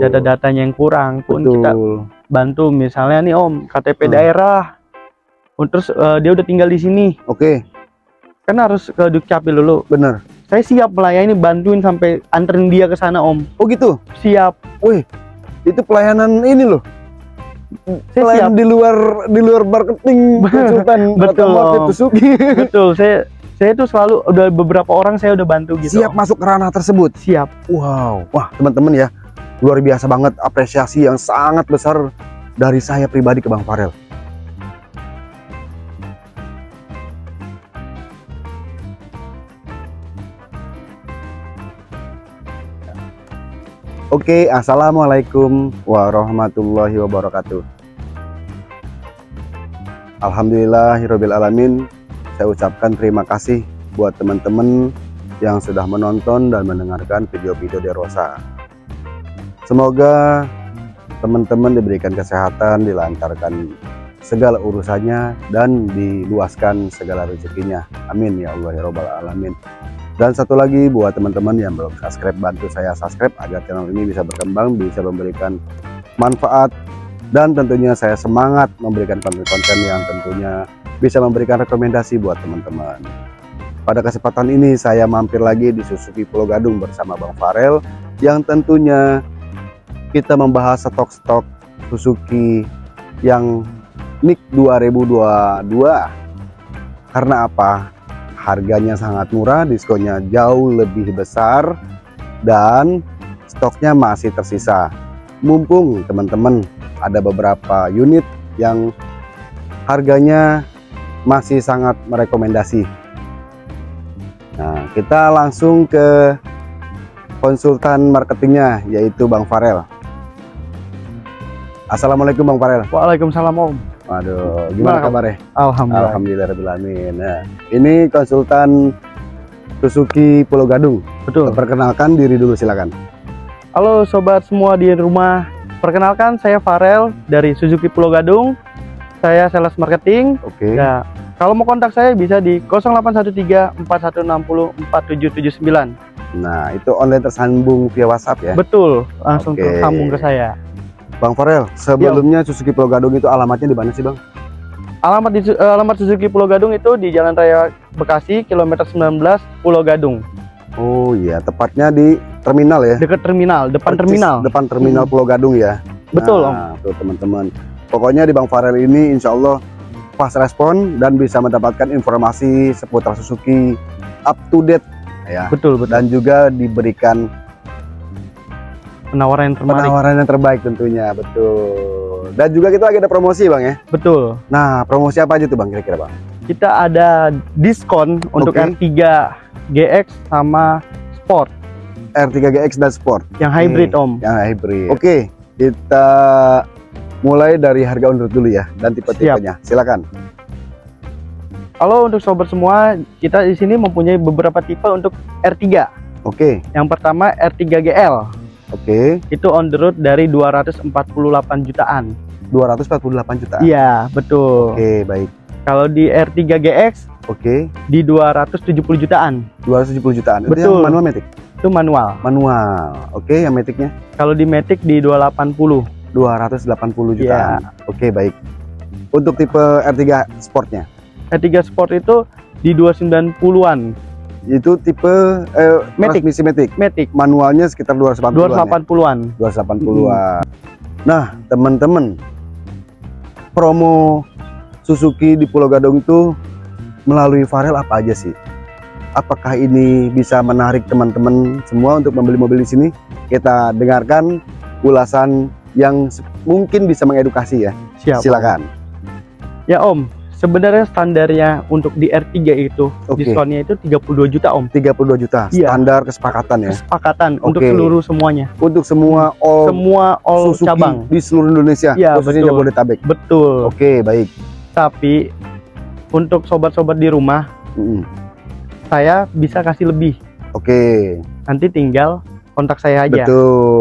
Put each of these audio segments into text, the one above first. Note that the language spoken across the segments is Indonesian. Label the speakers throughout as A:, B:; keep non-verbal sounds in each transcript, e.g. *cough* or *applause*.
A: data-datanya yang kurang pun
B: Betul.
A: kita bantu misalnya nih Om KTP
B: Hmm.
A: daerah Oh, terus eh, dia udah tinggal di sini
B: Oke,
A: kan harus ke Dukcapil dulu
B: bener.
A: saya siap melayani bantuin sampai anterin dia ke sana Om
B: Oh gitu.
A: siap
B: Wih, itu pelayanan ini loh.
A: saya siap
B: di luar di luar marketing *laughs* konsultan
A: Betul.
B: Suzuki.
A: betul saya saya tuh selalu udah beberapa orang saya udah bantu gitu
B: Siap
A: Om.
B: masuk ke ranah tersebut.
A: siap
B: Wow, wah teman-teman ya, luar biasa banget apresiasi yang sangat besar dari saya pribadi ke Bang Farel. Oke, assalamualaikum warahmatullahi wabarakatuh. Alhamdulillahirabbil alamin. Saya ucapkan terima kasih buat teman-teman yang sudah menonton dan mendengarkan video-video Derosa. Semoga teman-teman diberikan kesehatan, dilancarkan segala urusannya dan diluaskan segala rezekinya. Amin ya Allah ya Robbal Alamin. Dan satu lagi buat teman-teman yang belum subscribe, bantu saya subscribe agar channel ini bisa berkembang, bisa memberikan manfaat dan tentunya saya semangat memberikan konten-konten yang tentunya bisa memberikan rekomendasi buat teman-teman. Pada kesempatan ini saya mampir lagi di Suzuki Pulau Gadung bersama Bang Farel yang tentunya kita membahas stok-stok Suzuki yang NIK 2022 karena apa? Harganya sangat murah, diskonnya jauh lebih besar dan stoknya masih tersisa. Mumpung teman-teman ada beberapa unit yang harganya masih sangat merekomendasi. Nah, kita langsung ke konsultan marketingnya yaitu Bang Farel. Assalamualaikum Bang Farel.
A: Waalaikumsalam Om
B: Waduh, gimana kabarnya?
A: Alhamdulillah
B: Alhamdulillahirobbilalamin. Nah, ini konsultan Suzuki Pulau Gadung.
A: betul
B: Perkenalkan diri dulu silakan.
A: Halo sobat semua di rumah perkenalkan saya Farel dari Suzuki Pulau Gadung saya sales marketing
B: Oke.
A: Ya, kalau mau kontak saya bisa di 0813 4160 4779.
B: Nah, itu online tersambung via WhatsApp ya.
A: Betul, langsung
B: Oke.
A: tersambung ke saya.
B: Bang Farel, sebelumnya Suzuki Pulau Gadung itu alamatnya di mana sih, Bang?
A: Alamat di, eh, alamat Suzuki Pulau Gadung itu di Jalan Raya Bekasi, kilometer 19, Pulau Gadung.
B: Oh iya, tepatnya di terminal ya.
A: Dekat terminal, depan
B: Persis
A: terminal.
B: Depan terminal
A: Hmm.
B: Pulau Gadung ya.
A: Betul, Om.
B: nah, tuh teman-teman. Pokoknya di Bang Farel ini insya Allah pas respon dan bisa mendapatkan informasi seputar Suzuki up to date ya.
A: Betul, betul.
B: Dan juga diberikan
A: Penawaran yang terbaik.
B: penawaran yang terbaik tentunya, betul. Dan juga kita lagi ada promosi Bang ya.
A: Betul.
B: Nah, promosi apa aja tuh Bang kira-kira Bang?
A: Kita ada diskon untuk
B: Oke.
A: R3 GX sama Sport
B: R3 GX dan Sport
A: yang hybrid, Om.
B: yang hybrid. Oke, kita mulai dari harga undur dulu ya dan tipe-tipenya. Silakan.
A: Halo untuk sobat semua, kita di sini mempunyai beberapa tipe untuk R3.
B: Oke,
A: Yang pertama R3
B: Oke.
A: itu on the road dari 248 jutaan.
B: 248 juta.
A: Iya, betul.
B: Oke, baik.
A: Kalau di R3 GX
B: Oke,
A: di 270 jutaan,
B: 270 jutaan. Itu
A: Betul.
B: yang manual matic.
A: itu manual.
B: Manual. Oke, yang maticnya
A: Kalau di Matic di 280.
B: 280
A: Iya.
B: jutaan. Oke, baik. Untuk tipe R3 Sportnya
A: R3 Sport itu di 290-an.
B: Itu tipe eh,
A: Matic.
B: transmisi matic.
A: Matic
B: Manualnya sekitar 280 ya?
A: 280-an.
B: 280-an. Nah, teman-teman, promo Suzuki di Pulau Gadung itu melalui Farel apa aja sih? Apakah ini bisa menarik teman-teman semua untuk membeli mobil di sini? Kita dengarkan ulasan yang mungkin bisa mengedukasi ya.
A: Siap.
B: Silakan.
A: Ya Om, sebenarnya standarnya untuk di R3 itu
B: Oke.
A: diskonnya itu 32 juta Om.
B: 32 juta
A: Iya.
B: standar kesepakatan ya.
A: Kesepakatan untuk
B: Oke.
A: seluruh semuanya.
B: Untuk semua all
A: Semua all
B: Suzuki
A: cabang.
B: di seluruh Indonesia,
A: Iya,
B: khususnya
A: betul.
B: Jabodetabek.
A: Betul.
B: Oke, baik.
A: Tapi untuk sobat-sobat di rumah,
B: Mm-mm.
A: saya bisa kasih lebih.
B: Oke.
A: Nanti tinggal kontak saya aja.
B: Betul.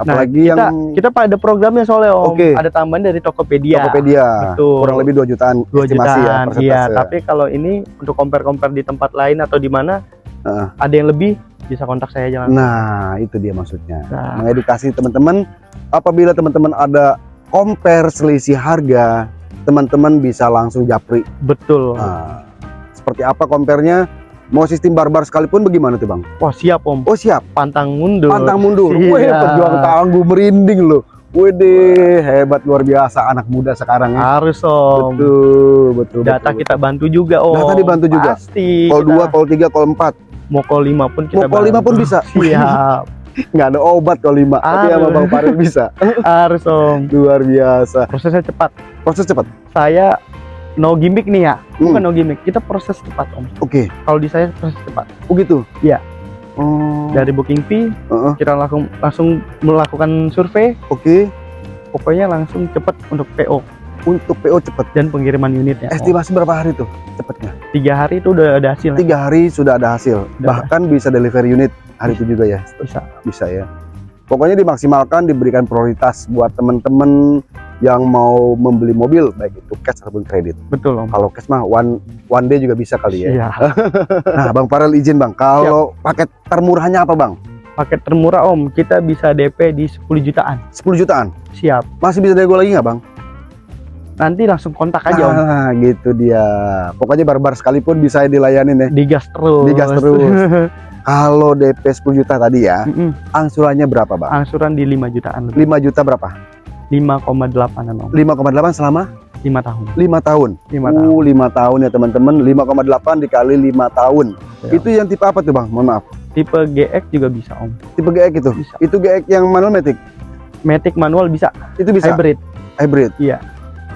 A: Nah,
B: Apalagi
A: kita,
B: yang
A: kita pada programnya soalnya Om.
B: Oke.
A: Ada tambahan dari Tokopedia.
B: Tokopedia
A: Betul.
B: kurang lebih 2 jutaan
A: 2
B: estimasi ya
A: jutaan. Iya,
B: persentase.
A: tapi kalau ini untuk compare-compare di tempat lain atau di mana
B: Heeh.
A: ada yang lebih bisa kontak saya jangan.
B: Nah, itu dia maksudnya.
A: Nah,
B: Mengedukasi teman-teman apabila teman-teman ada compare selisih harga, teman-teman bisa langsung japri.
A: betul.
B: Nah, seperti apa compare-nya? Mau sistem barbar sekalipun bagaimana tuh, Bang?
A: Wah, siap Om.
B: Oh, siap.
A: Pantang mundur.
B: Pantang mundur.
A: Iya.
B: Wih, pejuang tangguh merinding loh. Wede, hebat luar biasa anak muda sekarang ya.
A: Harus Om.
B: Betul, betul.
A: Data
B: betul.
A: kita bantu juga Om.
B: Data dibantu juga?
A: Pasti. Kita-
B: 2, call 3, call 4.
A: mau call 5 pun kita
B: Mau call 5 pun bisa.
A: Siap. *laughs* *laughs*
B: Nggak ada obat call 5, tapi sama. Bang Farel bisa. *laughs*
A: Harus Om.
B: Luar biasa.
A: Prosesnya cepat.
B: Proses cepat.
A: Saya no gimmick nih ya. Bukan
B: Hmm,
A: no gimmick. Kita proses cepat Om.
B: Oke.
A: Kalau di saya proses cepat.
B: Oh gitu.
A: Iya.
B: Oh.
A: Dari booking fee
B: Heeh.
A: kita langsung langsung melakukan survei.
B: Oke.
A: Pokoknya langsung cepat untuk PO
B: Untuk PO cepat.
A: dan pengiriman unitnya.
B: Estimasi berapa hari tuh cepatnya?
A: Tiga hari itu udah ada hasil.
B: Tiga hari sudah ada hasil.
A: Udah.
B: Bahkan bisa delivery unit hari itu juga ya.
A: Bisa.
B: Bisa ya. Pokoknya dimaksimalkan, diberikan prioritas buat teman-teman yang mau membeli mobil, baik itu cash ataupun kredit.
A: Betul Om.
B: Kalau cash mah one one day juga bisa kali ya.
A: Iya. *laughs*
B: Nah, Bang Farel izin Bang, kalau paket termurahnya apa Bang?
A: Paket termurah Om, kita bisa DP di 10 jutaan.
B: 10 jutaan.
A: Siap.
B: Masih bisa nego lagi nggak Bang?
A: Nanti langsung kontak aja Om.
B: Ah, gitu dia. Pokoknya barbar sekalipun bisa dilayanin ya.
A: Digas terus.
B: Digas terus. *laughs* Kalau DP 10 juta tadi ya,
A: Mm-mm.
B: angsurannya berapa Bang?
A: Angsuran di 5 jutaan lebih.
B: 5 juta berapa?
A: 5,8an Om.
B: 5,8 selama
A: 5 tahun.
B: 5 tahun.
A: 5 tahun.
B: Uh, 5 tahun ya teman-teman. 5,8 dikali 5 tahun.
A: Ya.
B: Itu yang tipe apa tuh Bang? Mohon maaf.
A: Tipe GX juga bisa Om.
B: Tipe GX itu.
A: Bisa.
B: Itu GX yang manual matic.
A: Matic manual bisa.
B: Itu bisa
A: Hybrid.
B: hybrid.
A: Iya.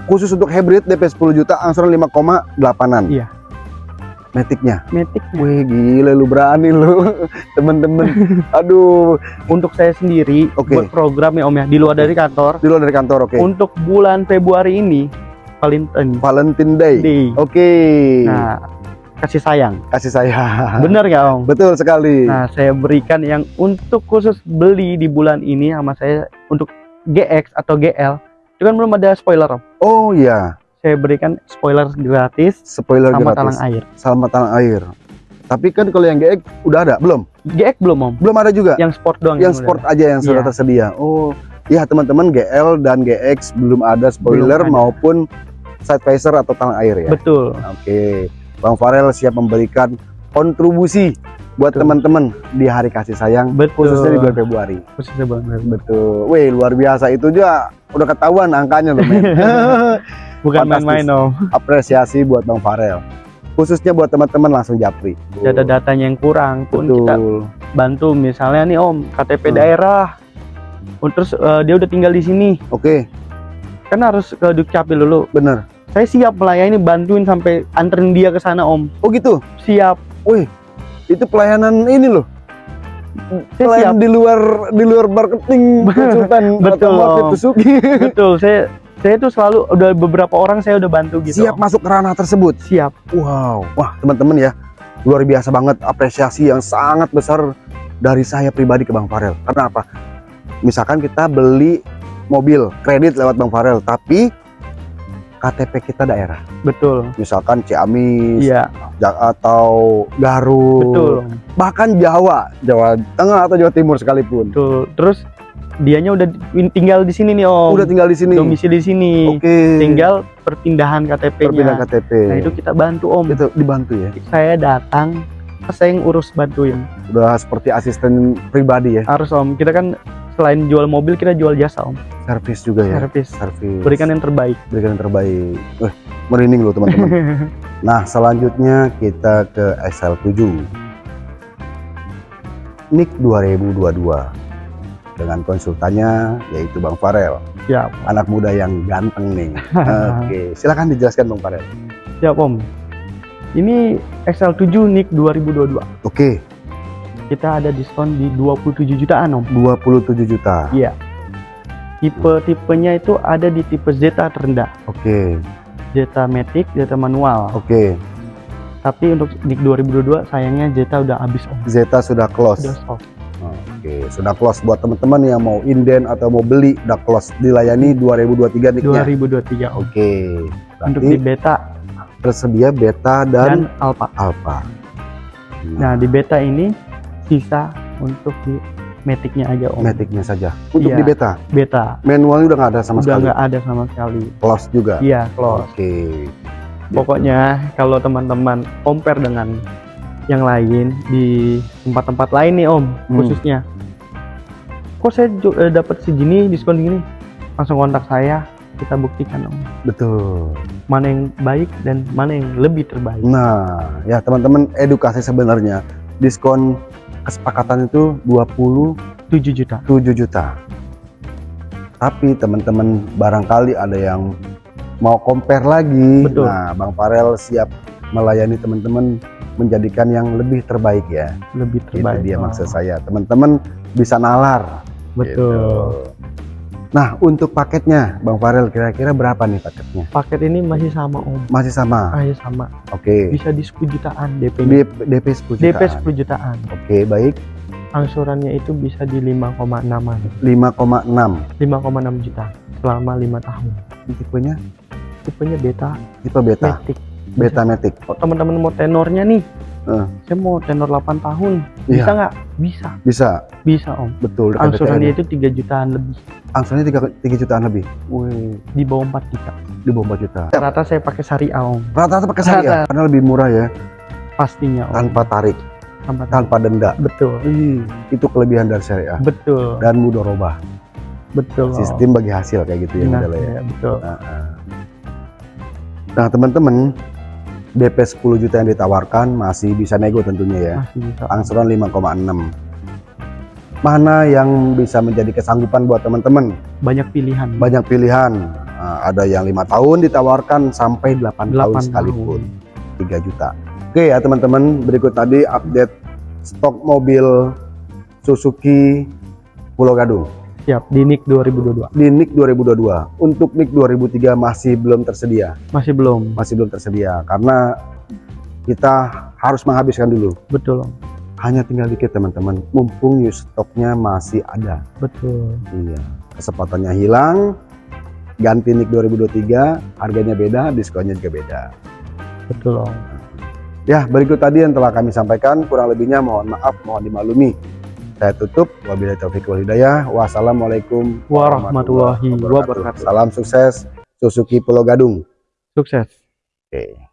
B: Khusus untuk hybrid DP 10 juta angsuran 5,8an.
A: Iya.
B: Maticnya.
A: Matic.
B: Wih gila lu berani lu *laughs* temen-temen. *laughs* Aduh,
A: Untuk saya sendiri
B: Oke.
A: buat program ya Om ya di luar dari kantor.
B: di luar dari kantor oke.
A: Untuk bulan Februari ini Valentine
B: Valentine Day.
A: Day.
B: Oke.
A: Nah, kasih sayang.
B: Kasih saya.
A: Bener nggak Om?
B: Betul sekali.
A: Nah, saya berikan yang untuk khusus beli di bulan ini sama saya untuk GX atau GL. Itu kan belum ada spoiler Om.
B: Oh iya,
A: Saya berikan spoiler gratis
B: spoiler
A: sama
B: gratis.
A: talang air.
B: Sama talang air. Tapi kan kalau yang GX udah ada, belum?
A: GX belum Om.
B: Belum ada juga.
A: Yang sport doang.
B: yang
A: udah
B: sport
A: ada.
B: aja yang sudah
A: Iya.
B: tersedia. Oh, iya teman-teman GL dan GX belum ada spoiler
A: Belum ada.
B: maupun side visor atau talang air ya.
A: Betul.
B: Oke, Bang Farel siap memberikan kontribusi buat teman-teman di hari kasih sayang
A: Betul.
B: khususnya di bulan Februari.
A: Khususnya bulan
B: Betul. Wih, luar biasa itu juga udah ketahuan angkanya loh. *laughs*
A: Bukan main-main Om.
B: Apresiasi buat Bang Farel. Khususnya buat teman-teman langsung japri.
A: Data-datanya yang kurang pun kita
B: Betul.
A: bantu misalnya nih Om KTP
B: Hmm.
A: daerah. Oh, Terus eh, dia udah tinggal di sini.
B: Oke,
A: Kan harus ke Dukcapil dulu.
B: bener.
A: Saya siap melayani bantuin sampai anterin dia ke sana Om.
B: Oh gitu.
A: Siap.
B: Itu pelayanan ini loh.
A: Saya siap.
B: Pelayanan di luar di luar marketing *laughs* konsultan
A: Betul.
B: otomotif Suzuki.
A: Betul. Saya saya tuh selalu udah beberapa orang saya udah bantu gitu.
B: Siap masuk ke ranah tersebut.
A: Siap.
B: Wow, wah teman-teman ya, luar biasa banget apresiasi yang sangat besar dari saya pribadi ke Bang Farel. Karena apa? Misalkan kita beli mobil kredit lewat Bang Farel, tapi KTP kita daerah,
A: Betul.
B: misalkan Ciamis
A: Iya.
B: Atau Garut,
A: Betul.
B: bahkan Jawa, Jawa Tengah atau Jawa Timur sekalipun,
A: Betul. Terus dianya udah tinggal di sini nih Om.
B: udah tinggal di sini.
A: domisili di sini.
B: Oke.
A: Tinggal perpindahan KTP-nya.
B: Perpindahan KTP.
A: Nah, itu kita bantu Om.
B: Itu dibantu ya.
A: Saya datang, saya yang urus bantuin.
B: Udah seperti asisten pribadi ya.
A: Harus Om. Kita kan selain jual mobil kita jual jasa Om.
B: Servis juga ya.
A: Servis.
B: Servis.
A: Berikan yang terbaik.
B: berikan yang terbaik. Wih, merinding loh teman-teman. *laughs* nah, selanjutnya kita ke SL7. NIK 2022 dengan konsultannya yaitu Bang Farel,
A: Siap.
B: anak muda yang ganteng nih. *laughs* Oke, silakan dijelaskan Bang Farel.
A: Siap Om. Ini XL7 NIK 2022.
B: Oke,
A: Kita ada diskon di 27 jutaan Om.
B: 27 juta.
A: Iya. Tipe-tipenya itu ada di tipe Zeta terendah.
B: Oke,
A: Zeta Matic, Zeta manual.
B: oke.
A: Tapi untuk NIK 2022 sayangnya Zeta udah habis Om.
B: Zeta sudah close.
A: Udah stop.
B: Oke, sudah close buat teman-teman yang mau inden atau mau beli udah close dilayani 2023 NIK-nya.
A: 2023 Om.
B: Oke.
A: Untuk di beta
B: tersedia beta
A: dan
B: dan
A: alpha.
B: alpha.
A: Nah, di beta ini sisa untuk di Matic-nya aja om.
B: Matic-nya saja. Untuk
A: Iya.
B: di beta,
A: Beta
B: manualnya udah nggak ada sama
A: udah
B: sekali.
A: nggak ada sama sekali.
B: Close juga.
A: Iya close.
B: Oke.
A: Pokoknya kalau teman-teman compare dengan yang lain di tempat-tempat lain nih om
B: Hmm.
A: khususnya. Kok saya eh, dapat segini diskon gini? Langsung kontak saya kita buktikan om
B: Betul.
A: mana yang baik dan mana yang lebih terbaik.
B: Nah, ya teman-teman edukasi sebenarnya diskon kesepakatan itu 27
A: 7 juta.
B: juta. Tapi teman-teman barangkali ada yang mau compare lagi.
A: Betul.
B: Nah, Bang Farel siap melayani teman-teman menjadikan yang lebih terbaik ya.
A: Lebih
B: Itu
A: terbaik.
B: dia
A: Om.
B: maksud saya. Teman-teman bisa nalar.
A: Betul.
B: Gitu. Nah, untuk paketnya Bang Farel kira-kira berapa nih paketnya?
A: Paket ini masih sama om.
B: Masih sama.
A: Masih sama.
B: Oke.
A: Bisa di 10 jutaan.
B: DP, DP 10 jutaan.
A: DP 10 jutaan.
B: Oke, baik.
A: Angsurannya itu bisa di 5,6an.
B: 5,6
A: 5,6 juta selama 5 tahun.
B: tipenya
A: Tipenya beta,
B: tipe beta
A: matic.
B: beta matic
A: Oh, teman-teman mau tenornya nih.
B: Eh.
A: Saya mau tenor 8 tahun.
B: Iya.
A: Bisa nggak? Bisa.
B: bisa
A: Bisa, Om.
B: betul dekat
A: Angsuran
B: DTN.
A: dia itu 3 jutaan lebih.
B: angsurannya 3, 3 jutaan lebih
A: Wih, di bawah 4 juta.
B: di bawah 4 juta
A: Rata saya pakai syariah, Om.
B: rata-rata pakai syariah
A: Rata.
B: karena lebih murah ya
A: Pastinya, Om.
B: tanpa tarik
A: Tanpa
B: tanpa denda
A: Betul.
B: Ih, itu kelebihan dari syariah
A: Betul.
B: dan mudorobah
A: Betul. Om.
B: sistem bagi hasil kayak gitu ya
A: Nah,
B: ya
A: ya, betul.
B: Nah, ah. nah teman-teman DP 10 juta yang ditawarkan masih bisa nego tentunya ya.
A: Masih bisa.
B: angsuran 5,6 mana yang bisa menjadi kesanggupan buat teman-teman?
A: Banyak pilihan.
B: banyak pilihan. Nah, ada yang lima tahun ditawarkan sampai 8, tahun
A: 8
B: sekalipun 3 juta. Oke ya teman-teman. Berikut tadi update stok mobil Suzuki Pulau Gadung
A: Siap, di NIK 2022.
B: di NIK 2022 untuk NIK 2003 masih belum tersedia
A: Masih belum.
B: masih belum tersedia karena kita harus menghabiskan dulu
A: Betul,
B: hanya tinggal dikit teman-teman mumpung used stoknya masih ada
A: Betul.
B: Iya, kesempatannya hilang, ganti NIK 2023, harganya beda, diskonnya juga beda.
A: Betul, Om.
B: Ya, berikut tadi yang telah kami sampaikan, kurang lebihnya mohon maaf, mohon dimaklumi. Saya tutup, wabillahi taufiq wal hidayah. Wassalamualaikum
A: Warahmatullahi wabarakatuh.
B: Salam sukses, Suzuki Pulau Gadung.
A: Sukses.
B: Oke.